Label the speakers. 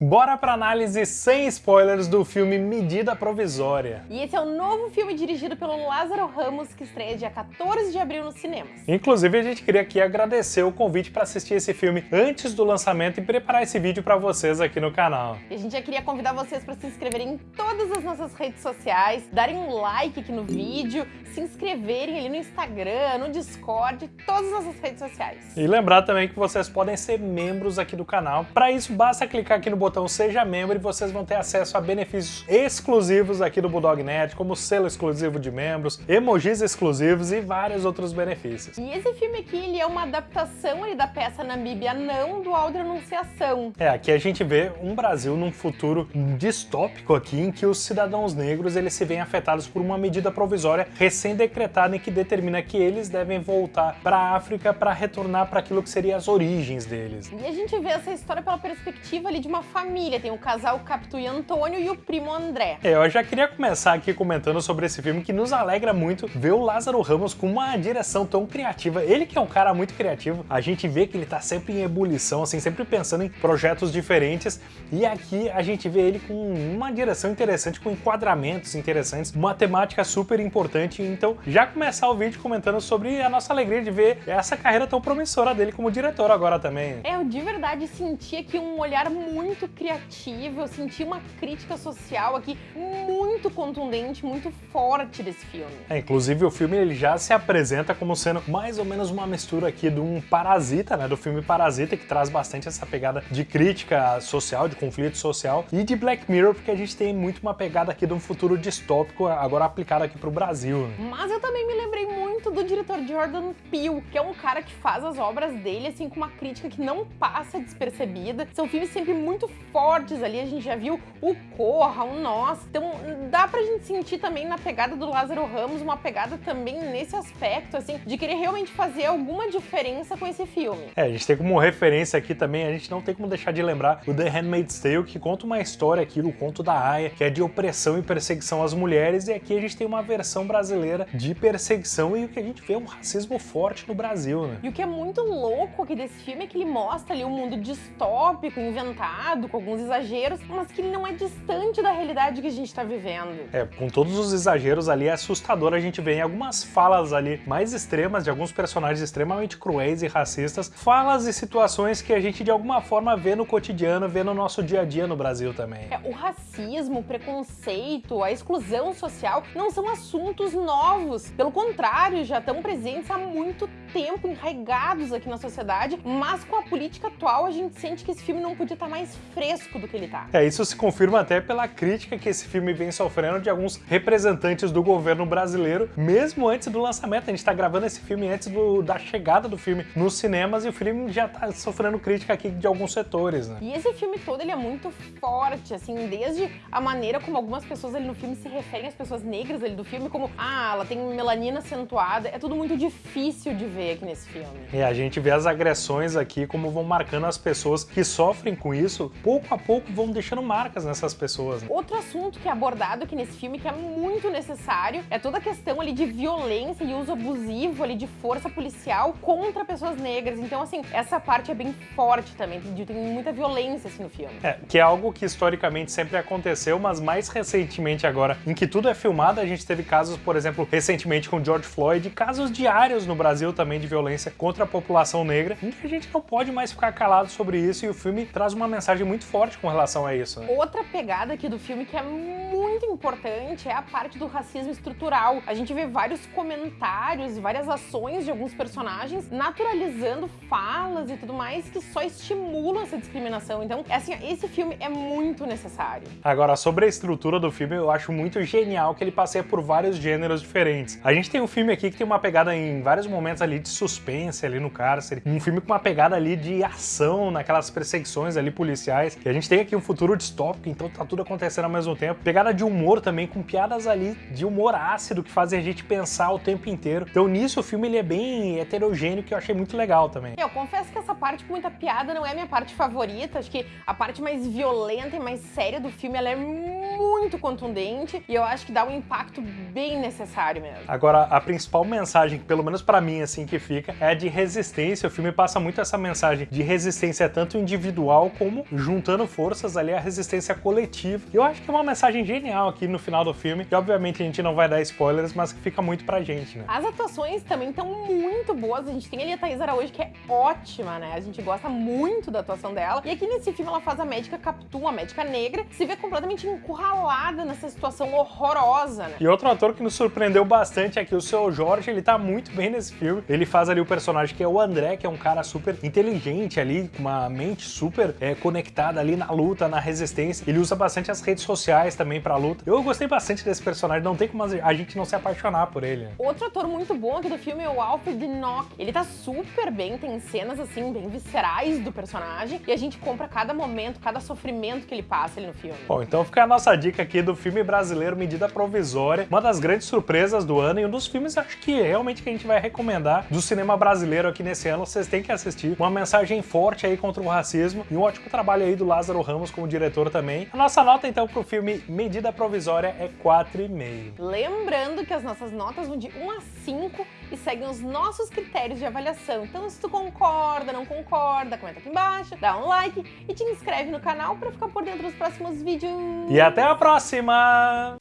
Speaker 1: Bora pra análise sem spoilers do filme Medida Provisória.
Speaker 2: E esse é o novo filme dirigido pelo Lázaro Ramos, que estreia dia 14 de abril nos cinemas.
Speaker 1: Inclusive, a gente queria aqui agradecer o convite para assistir esse filme antes do lançamento e preparar esse vídeo para vocês aqui no canal.
Speaker 2: E a gente já queria convidar vocês para se inscreverem em todas as nossas redes sociais, darem um like aqui no vídeo, se inscreverem ali no Instagram, no Discord, todas as nossas redes sociais.
Speaker 1: E lembrar também que vocês podem ser membros aqui do canal. Para isso, basta clicar aqui no botão botão Seja Membro e vocês vão ter acesso a benefícios exclusivos aqui do Bulldog Net, como selo exclusivo de membros, emojis exclusivos e vários outros benefícios.
Speaker 2: E esse filme aqui, ele é uma adaptação ali, da peça Namíbia Não, do Áudio Anunciação.
Speaker 1: É, aqui a gente vê um Brasil num futuro distópico aqui, em que os cidadãos negros eles se veem afetados por uma medida provisória recém-decretada em que determina que eles devem voltar para a África para retornar para aquilo que seria as origens deles.
Speaker 2: E a gente vê essa história pela perspectiva ali de uma família, tem o casal Capitu e Antônio e o primo André.
Speaker 1: É, eu já queria começar aqui comentando sobre esse filme que nos alegra muito ver o Lázaro Ramos com uma direção tão criativa. Ele que é um cara muito criativo, a gente vê que ele tá sempre em ebulição, assim, sempre pensando em projetos diferentes, e aqui a gente vê ele com uma direção interessante, com enquadramentos interessantes, uma temática super importante, então já começar o vídeo comentando sobre a nossa alegria de ver essa carreira tão promissora dele como diretor agora também.
Speaker 2: É, eu de verdade senti aqui um olhar muito criativo, eu senti uma crítica social aqui muito contundente, muito forte desse filme.
Speaker 1: É, inclusive o filme ele já se apresenta como sendo mais ou menos uma mistura aqui de um Parasita, né, do filme Parasita, que traz bastante essa pegada de crítica social, de conflito social, e de Black Mirror, porque a gente tem muito uma pegada aqui de um futuro distópico agora aplicado aqui pro Brasil. Né?
Speaker 2: Mas eu também me lembrei muito do diretor Jordan Peele, que é um cara que faz as obras dele assim com uma crítica que não passa despercebida. São filmes sempre muito fortes ali, a gente já viu o Corra, o Nós, então dá pra gente sentir também na pegada do Lázaro Ramos uma pegada também nesse aspecto, assim, de querer realmente fazer alguma diferença com esse filme.
Speaker 1: É, a gente tem como referência aqui também, a gente não tem como deixar de lembrar o The Handmaid's Tale, que conta uma história aqui, o conto da Aya, que é de opressão e perseguição às mulheres, e aqui a gente tem uma versão brasileira de perseguição e o que a gente vê é um racismo forte no Brasil, né?
Speaker 2: E o que é muito louco aqui desse filme é que ele mostra ali um mundo distópico, inventado, com alguns exageros, mas que ele não é distante da realidade que a gente está vivendo.
Speaker 1: É, com todos os exageros ali, é assustador a gente ver em algumas falas ali mais extremas, de alguns personagens extremamente cruéis e racistas, falas e situações que a gente de alguma forma vê no cotidiano, vê no nosso dia a dia no Brasil também.
Speaker 2: É, o racismo, o preconceito, a exclusão social não são assuntos novos. Pelo contrário, já estão presentes há muito tempo, enraigados aqui na sociedade, mas com a política atual a gente sente que esse filme não podia estar mais fresco do que ele tá.
Speaker 1: É, isso se confirma até pela crítica que esse filme vem sofrendo de alguns representantes do governo brasileiro, mesmo antes do lançamento. A gente tá gravando esse filme antes do, da chegada do filme nos cinemas e o filme já tá sofrendo crítica aqui de alguns setores, né?
Speaker 2: E esse filme todo, ele é muito forte, assim, desde a maneira como algumas pessoas ali no filme se referem às pessoas negras ali do filme, como, ah, ela tem melanina acentuada, é tudo muito difícil de ver aqui nesse filme.
Speaker 1: E a gente vê as agressões aqui, como vão marcando as pessoas que sofrem com isso, pouco a pouco vão deixando marcas nessas pessoas. Né?
Speaker 2: Outro assunto que é abordado aqui nesse filme, que é muito necessário, é toda a questão ali de violência e uso abusivo ali de força policial contra pessoas negras. Então, assim, essa parte é bem forte também, tem muita violência assim no filme.
Speaker 1: É, que é algo que historicamente sempre aconteceu, mas mais recentemente agora, em que tudo é filmado, a gente teve casos, por exemplo, recentemente com George Floyd, casos diários no Brasil também de violência contra a população negra, em que a gente não pode mais ficar calado sobre isso e o filme traz uma mensagem muito forte com relação a isso. Né?
Speaker 2: Outra pegada aqui do filme que é muito importante é a parte do racismo estrutural. A gente vê vários comentários várias ações de alguns personagens naturalizando falas e tudo mais que só estimulam essa discriminação. Então, é assim, esse filme é muito necessário.
Speaker 1: Agora, sobre a estrutura do filme, eu acho muito genial que ele passeia por vários gêneros diferentes. A gente tem um filme aqui que tem uma pegada em vários momentos ali de suspense ali no cárcere, um filme com uma pegada ali de ação naquelas perseguições ali policiais, e a gente tem aqui um futuro distópico, então tá tudo acontecendo ao mesmo tempo. Pegada de humor também, com piadas ali de humor ácido que fazem a gente pensar o tempo inteiro. Então nisso o filme ele é bem heterogêneo, que eu achei muito legal também.
Speaker 2: Eu confesso que essa parte com muita piada não é a minha parte favorita, acho que a parte mais violenta e mais séria do filme ela é muito contundente e eu acho que dá um impacto bem necessário mesmo.
Speaker 1: Agora, a principal mensagem, pelo menos para mim, assim, que fica é a de resistência. O filme passa muito essa mensagem de resistência tanto individual como juntando forças ali a resistência coletiva. E eu acho que é uma mensagem genial aqui no final do filme, que obviamente a gente não vai dar spoilers, mas que fica muito pra gente, né?
Speaker 2: As atuações também estão muito boas. A gente tem ali a Thaís Araújo, que é ótima, né? A gente gosta muito da atuação dela. E aqui nesse filme ela faz a médica Capitu, uma médica negra, que se vê completamente encurralada nessa situação horrorosa, né?
Speaker 1: E outro ator que nos surpreendeu bastante aqui, o seu Jorge, ele tá muito bem nesse filme. Ele faz ali o personagem que é o André, que é um cara super inteligente ali, com uma mente super é, conectada ali na luta, na resistência. Ele usa bastante as redes sociais também pra luta. Eu gostei bastante desse personagem, não tem como a gente não se apaixonar por ele.
Speaker 2: Outro ator muito bom aqui do filme é o Alfred Nock. Ele tá super bem, tem cenas assim bem viscerais do personagem e a gente compra cada momento, cada sofrimento que ele passa ali no filme.
Speaker 1: Bom, então fica a nossa dica aqui do filme brasileiro Medida Provisória, uma das grandes surpresas do ano e um dos filmes acho que realmente que a gente vai recomendar do cinema brasileiro aqui nesse ano, vocês têm que assistir. Uma mensagem forte aí contra o racismo e um ótimo trabalho aí do Lázaro Ramos como diretor também. A nossa nota então pro filme Medida Provisória é 4,5.
Speaker 2: Lembrando que as nossas notas vão de 1 a 5 e seguem os nossos critérios de avaliação. Então, se tu concorda, não concorda, comenta aqui embaixo, dá um like e te inscreve no canal para ficar por dentro dos próximos vídeos.
Speaker 1: E até a próxima!